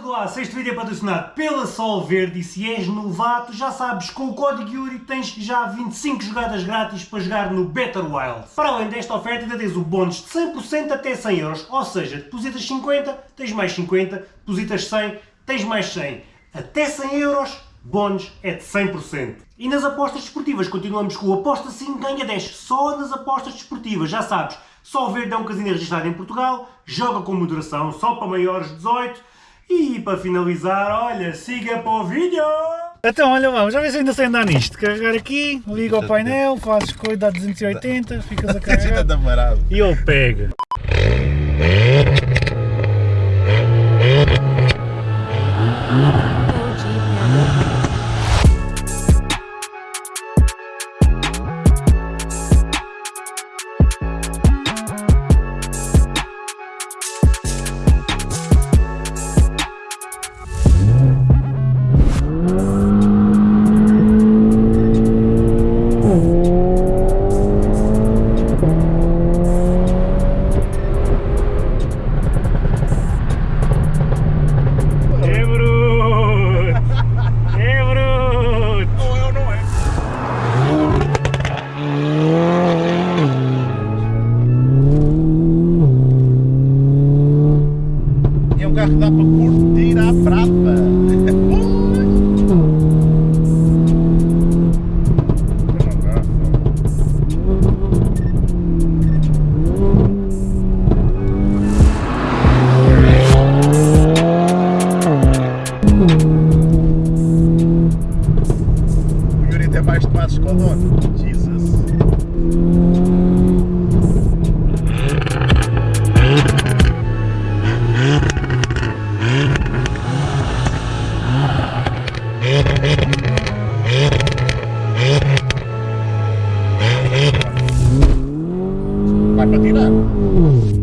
do aço, este vídeo é patrocinado pela Sol Verde e se és novato, já sabes, com o código Yuri tens já 25 jogadas grátis para jogar no Better Wild. Para além desta oferta ainda tens o bónus de 100% até 100 euros, ou seja, depositas 50, tens mais 50, depositas 100, tens mais 100. Até 100 euros, bónus é de 100%. E nas apostas desportivas continuamos com o Aposta 5 ganha 10, só nas apostas desportivas, já sabes. Sol Verde é um casino registrado em Portugal, joga com moderação só para maiores de 18 e para finalizar, olha, siga para o vídeo! Então, olha lá, já vê se ainda sei andar nisto. Carregar aqui, liga ao painel, fazes coisa a 280, ficas a carregar e ele pega. Carro que dá para curtir à brava. O Yuri tem mais tomates com o dono. Jesus. Vai para